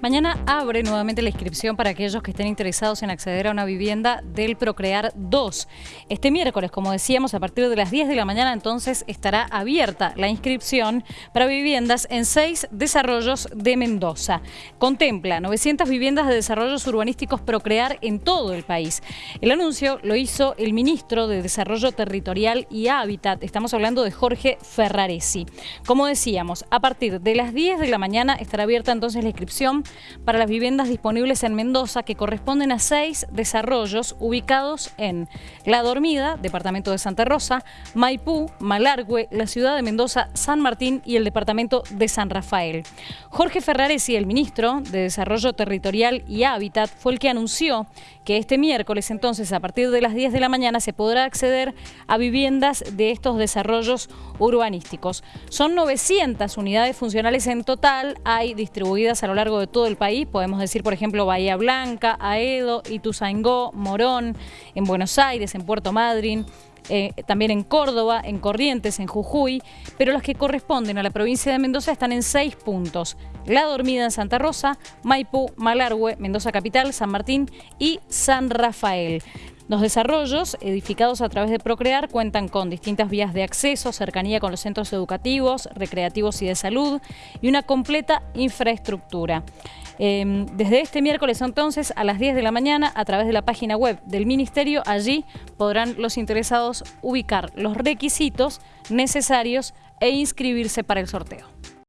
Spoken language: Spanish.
Mañana abre nuevamente la inscripción para aquellos que estén interesados en acceder a una vivienda del Procrear 2. Este miércoles, como decíamos, a partir de las 10 de la mañana entonces estará abierta la inscripción para viviendas en seis desarrollos de Mendoza. Contempla 900 viviendas de desarrollos urbanísticos Procrear en todo el país. El anuncio lo hizo el ministro de Desarrollo Territorial y Hábitat. Estamos hablando de Jorge Ferraresi. Como decíamos, a partir de las 10 de la mañana estará abierta entonces la inscripción para las viviendas disponibles en Mendoza que corresponden a seis desarrollos ubicados en La Dormida, departamento de Santa Rosa, Maipú, Malargüe, la ciudad de Mendoza, San Martín y el departamento de San Rafael. Jorge Ferraresi, el ministro de Desarrollo Territorial y Hábitat, fue el que anunció que este miércoles entonces a partir de las 10 de la mañana se podrá acceder a viviendas de estos desarrollos urbanísticos. Son 900 unidades funcionales en total, hay distribuidas a lo largo de todo el país, podemos decir por ejemplo Bahía Blanca, Aedo, Ituzaingó, Morón, en Buenos Aires, en Puerto Madryn, eh, también en Córdoba, en Corrientes, en Jujuy, pero las que corresponden a la provincia de Mendoza están en seis puntos. La Dormida en Santa Rosa, Maipú, Malargüe, Mendoza Capital, San Martín y San Rafael. Los desarrollos, edificados a través de Procrear, cuentan con distintas vías de acceso, cercanía con los centros educativos, recreativos y de salud y una completa infraestructura. Em, desde este miércoles entonces a las 10 de la mañana a través de la página web del Ministerio, allí podrán los interesados ubicar los requisitos necesarios e inscribirse para el sorteo.